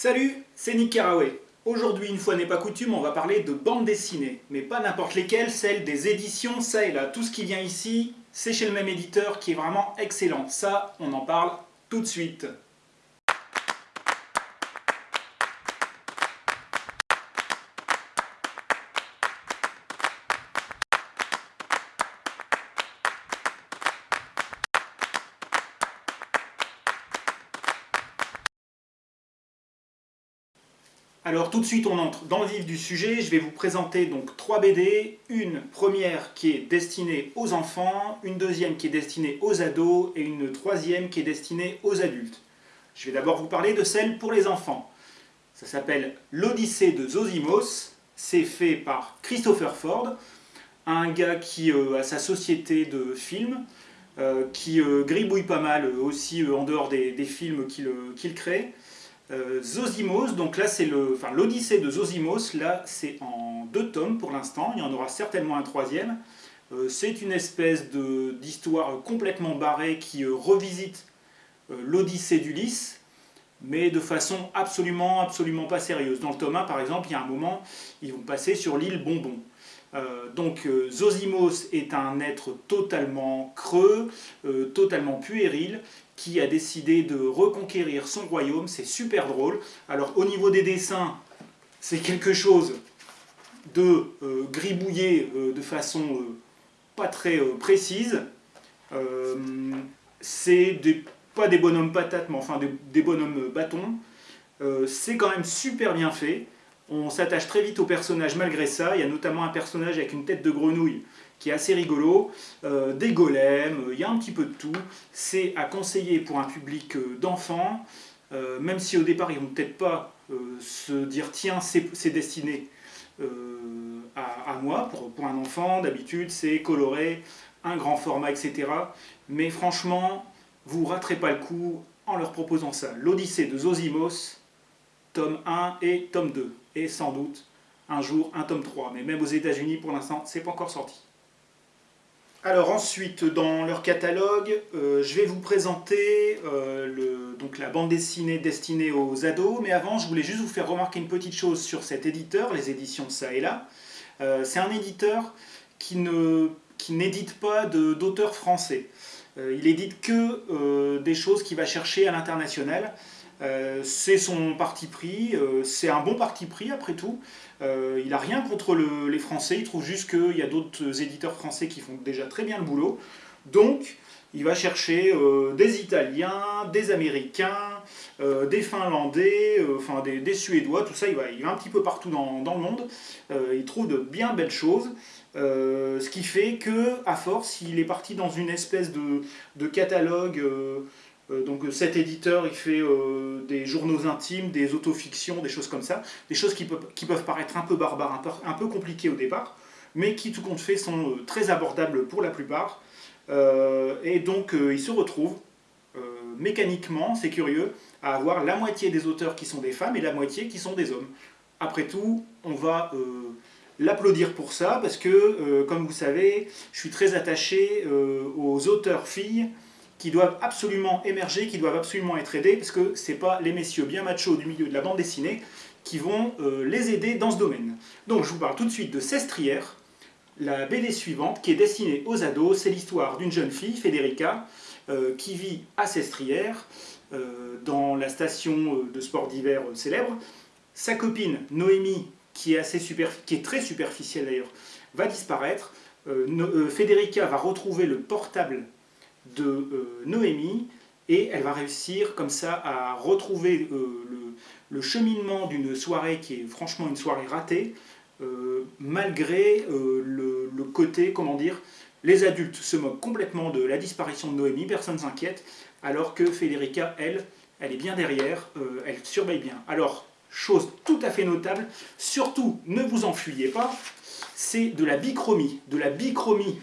Salut, c'est Nick Carraway. Aujourd'hui, une fois n'est pas coutume, on va parler de bande dessinée. Mais pas n'importe lesquelles, celles des éditions, ça et là. Tout ce qui vient ici, c'est chez le même éditeur qui est vraiment excellent. Ça, on en parle tout de suite. Alors tout de suite on entre dans le vif du sujet, je vais vous présenter donc trois BD, une première qui est destinée aux enfants, une deuxième qui est destinée aux ados et une troisième qui est destinée aux adultes. Je vais d'abord vous parler de celle pour les enfants. Ça s'appelle L'Odyssée de Zosimos, c'est fait par Christopher Ford, un gars qui euh, a sa société de films, euh, qui euh, gribouille pas mal aussi en dehors des, films qu'il crée. Euh, Zosimos, donc là c'est l'Odyssée de Zosimos, là c'est en deux tomes pour l'instant, il y en aura certainement un troisième. Euh, c'est une espèce d'histoire complètement barrée qui euh, revisite l'Odyssée d'Ulysse, mais de façon absolument, absolument pas sérieuse. Dans le tome 1 par exemple, il y a un moment, ils vont passer sur l'île Bonbon. Donc Zosimos est un être totalement creux, totalement puéril, qui a décidé de reconquérir son royaume, c'est super drôle. Alors au niveau des dessins, c'est quelque chose de euh, gribouillé euh, de façon euh, pas très précise. c'est pas des bonhommes patates, mais enfin des, des bonhommes bâtons. c'est quand même super bien fait. On s'attache très vite au personnage malgré ça. Il y a notamment un personnage avec une tête de grenouille qui est assez rigolo, euh, des golems, il y a un petit peu de tout. C'est à conseiller pour un public euh, d'enfants, euh, même si au départ ils vont peut-être pas se dire tiens c'est destiné à, moi, pour, un enfant, d'habitude c'est coloré, un grand format, etc. Mais franchement, vous raterez pas le coup en leur proposant ça. L'Odyssée de Zosimos, tome 1 et tome 2. Et sans doute, un jour, un tome 3. Mais même aux états unis pour l'instant, c'est pas encore sorti. Alors ensuite, dans leur catalogue, euh, je vais vous présenter euh, le, donc la bande dessinée destinée aux ados, mais avant, je voulais juste vous faire remarquer une petite chose sur cet éditeur, les éditions Ça et Là. Euh, c'est un éditeur qui n'édite qui pas d'auteurs français. il édite que des choses qu'il va chercher à l'international. Euh, c'est son parti pris, euh, c'est un bon parti pris après tout. Euh, il n'a rien contre les Français, il trouve juste qu'il y a d'autres éditeurs français qui font déjà très bien le boulot. Donc, il va chercher des Italiens, des Américains, des Finlandais, enfin des, Suédois, tout ça, il va, un petit peu partout dans, le monde. il trouve de bien belles choses. ce qui fait que, à force, il est parti dans une espèce de, catalogue donc cet éditeur, il fait euh, des journaux intimes, des autofictions, des choses comme ça, des choses qui peuvent, paraître un peu barbares, un peu, compliquées au départ, mais qui tout compte fait sont euh, très abordables pour la plupart. et donc il se retrouve mécaniquement, c'est curieux, à avoir la moitié des auteurs qui sont des femmes et la moitié qui sont des hommes. Après tout, on va l'applaudir pour ça, parce que, comme vous savez, je suis très attaché aux auteurs filles, qui doivent absolument émerger, qui doivent absolument être aidés, parce que ce n'est pas les messieurs bien machos du milieu de la bande dessinée qui vont euh, les aider dans ce domaine. Donc je vous parle tout de suite de Sestrière, la BD suivante qui est destinée aux ados, c'est l'histoire d'une jeune fille, Federica, euh, qui vit à Sestrière, euh, dans la station de sport d'hiver célèbre. Sa copine, Noémie, qui est, assez qui est très superficielle d'ailleurs, va disparaître. Federica va retrouver le portable de euh, Noémie et elle va réussir comme ça à retrouver euh, le, cheminement d'une soirée qui est franchement une soirée ratée, euh, malgré le, côté, comment dire, les adultes se moquent complètement de la disparition de Noémie, personne ne s'inquiète, alors que Federica, elle, elle est bien derrière, elle surveille bien. Alors, chose tout à fait notable, surtout ne vous enfuyez pas, c'est de la bichromie, de la bichromie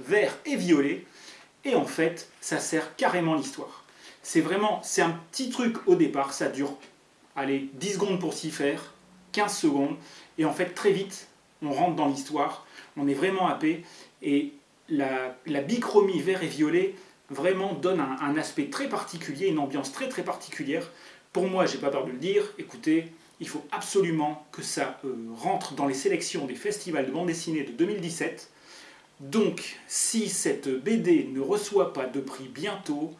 vert et violet, et en fait, ça sert carrément l'histoire. C'est vraiment, c'est un petit truc au départ, ça dure, allez, 10 secondes pour s'y faire, 15 secondes, et en fait, très vite, on rentre dans l'histoire, on est vraiment happé, et la, bichromie vert et violet vraiment donne un, aspect très particulier, une ambiance très très particulière Pour moi, j'ai pas peur de le dire, écoutez, il faut absolument que ça euh, rentre dans les sélections des festivals de bande dessinée de 2017. Donc, si cette BD ne reçoit pas de prix bientôt,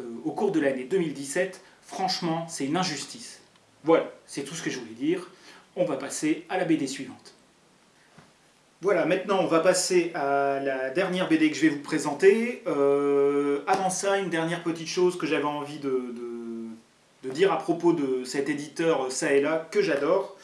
euh, au cours de l'année 2017, franchement, c'est une injustice. Voilà, c'est tout ce que je voulais dire. On va passer à la BD suivante. Voilà, maintenant on va passer à la dernière BD que je vais vous présenter. Euh, avant ça, une dernière petite chose que j'avais envie de, dire à propos de cet éditeur ça et là, que j'adore,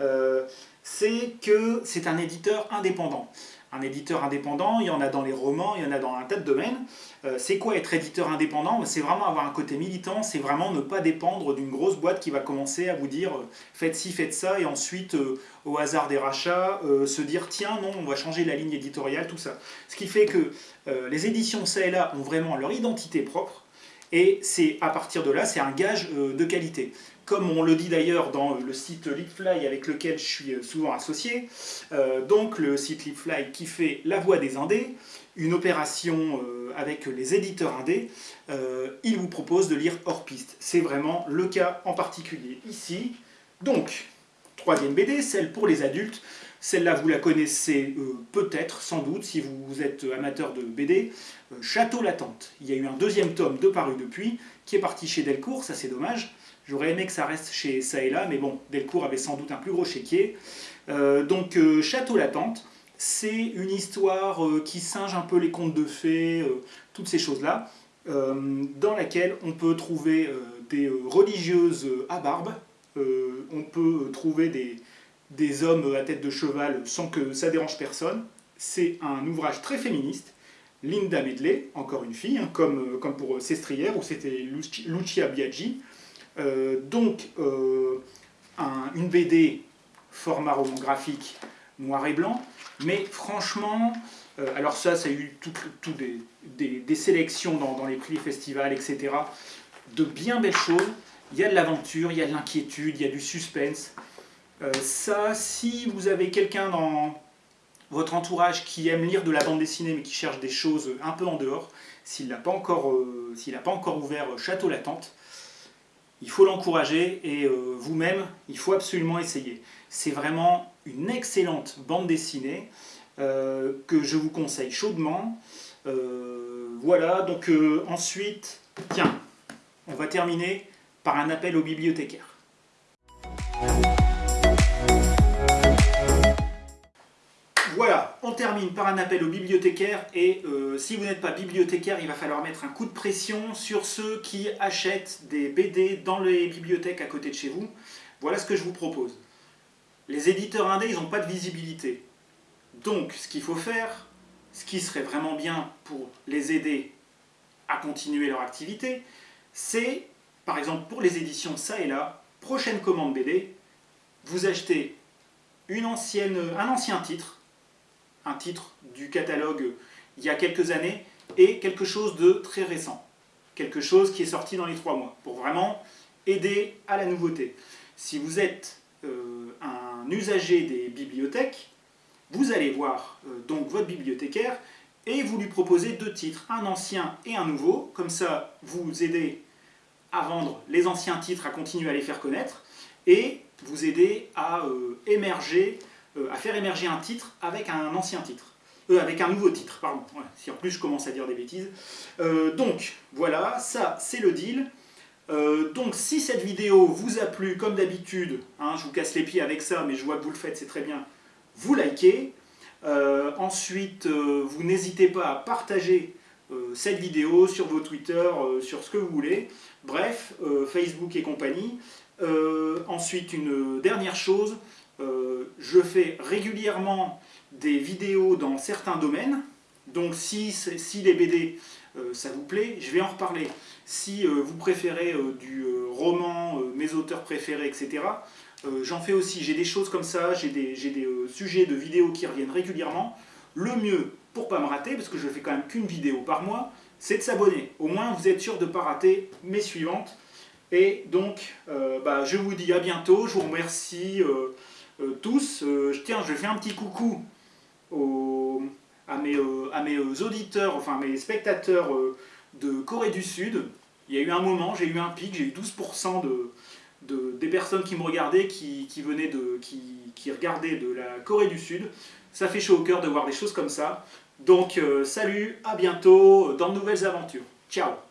euh, c'est que c'est un éditeur indépendant un éditeur indépendant, il y en a dans les romans, il y en a dans un tas de domaines. Euh, c'est quoi être éditeur indépendant? C'est vraiment avoir un côté militant, c'est vraiment ne pas dépendre d'une grosse boîte qui va commencer à vous dire euh, faites ci, faites ça, et ensuite, euh, au hasard des rachats, se dire tiens, non, on va changer la ligne éditoriale, tout ça. Ce qui fait que les éditions ça et là ont vraiment leur identité propre, et c'est à partir de là, c'est un gage de qualité comme on le dit d'ailleurs dans le site Leapfly avec lequel je suis euh, souvent associé, euh, donc le site Leapfly qui fait la voix des indés, une opération euh, avec les éditeurs indés, il vous propose de lire hors piste. C'est vraiment le cas en particulier ici. Donc, troisième BD, celle pour les adultes. Celle-là, vous la connaissez peut-être, sans doute, si vous êtes amateur de BD. Château Latente. Il y a eu un deuxième tome de paru depuis, qui est parti chez Delcourt, ça c'est dommage. J'aurais aimé que ça reste chez ça et là, mais bon, Delcourt avait sans doute un plus gros chéquier. Euh, donc euh, Château Latente, c'est une histoire euh, qui singe un peu les contes de fées, toutes ces choses-là, dans laquelle on peut trouver des religieuses à barbe, on peut trouver des, des hommes à tête de cheval sans que ça dérange personne. C'est un ouvrage très féministe. Linda Medley, encore une fille, hein, comme, comme pour Sestrière, où c'était Lucia Biaggi. Euh, donc, euh, une BD format roman graphique noir et blanc, mais franchement, euh, alors ça, ça a eu tout, des, sélections dans, les prix des festivals, etc. De bien belles choses. Il y a de l'aventure, il y a de l'inquiétude, il y a du suspense. ça, si vous avez quelqu'un dans votre entourage qui aime lire de la bande dessinée mais qui cherche des choses un peu en dehors, s'il n'a pas, encore, pas encore ouvert Château Latente, il faut l'encourager et euh, vous-même, il faut absolument essayer. C'est vraiment une excellente bande dessinée euh, que je vous conseille chaudement. Euh, voilà, donc ensuite, tiens, on va terminer par un appel aux bibliothécaires. Voilà, on termine par un appel aux bibliothécaires et euh, si vous n'êtes pas bibliothécaire, il va falloir mettre un coup de pression sur ceux qui achètent des BD dans les bibliothèques à côté de chez vous. Voilà ce que je vous propose. Les éditeurs indés, ils n'ont pas de visibilité. Donc, ce qu'il faut faire, ce qui serait vraiment bien pour les aider à continuer leur activité, c'est, par exemple, pour les éditions ça et là, prochaine commande BD, vous achetez un ancien titre, un titre du catalogue il y a quelques années et quelque chose de très récent. Quelque chose qui est sorti dans les trois mois, pour vraiment aider à la nouveauté. Si vous êtes euh, un usager des bibliothèques, vous allez voir euh, donc votre bibliothécaire et vous lui proposez deux titres, un ancien et un nouveau. Comme ça, vous aidez à vendre les anciens titres, à continuer à les faire connaître, et vous aidez à euh, émerger euh, à faire émerger un titre avec un ancien titre. Euh, avec un nouveau titre, pardon. si en plus je commence à dire des bêtises. Euh, donc, voilà, ça c'est le deal. donc si cette vidéo vous a plu, comme d'habitude, hein, je vous casse les pieds avec ça, mais je vois que vous le faites, c'est très bien, vous likez. ensuite, vous n'hésitez pas à partager cette vidéo sur vos Twitter, sur ce que vous voulez. Bref, Facebook et compagnie. ensuite, une dernière chose, je fais régulièrement des vidéos dans certains domaines, donc si, les BD, euh, ça vous plaît, je vais en reparler. Si euh, vous préférez du roman, mes auteurs préférés, etc., j'en fais aussi. J'ai des choses comme ça, j'ai des, sujets de vidéos qui reviennent régulièrement. Le mieux, pour pas me rater, parce que je fais quand même qu'une vidéo par mois, c'est de s'abonner. Au moins, vous êtes sûr de ne pas rater mes suivantes. Et donc, bah, je vous dis à bientôt. Je vous remercie. Euh, tous. Euh, tiens, je fais un petit coucou à mes, euh, à auditeurs, enfin mes spectateurs de Corée du Sud. Il y a eu un moment, j'ai eu un pic, j'ai eu 12% de, des personnes qui me regardaient, qui, venaient de, qui, regardaient de la Corée du Sud. Ça fait chaud au cœur de voir des choses comme ça. Donc, salut, à bientôt dans de nouvelles aventures. Ciao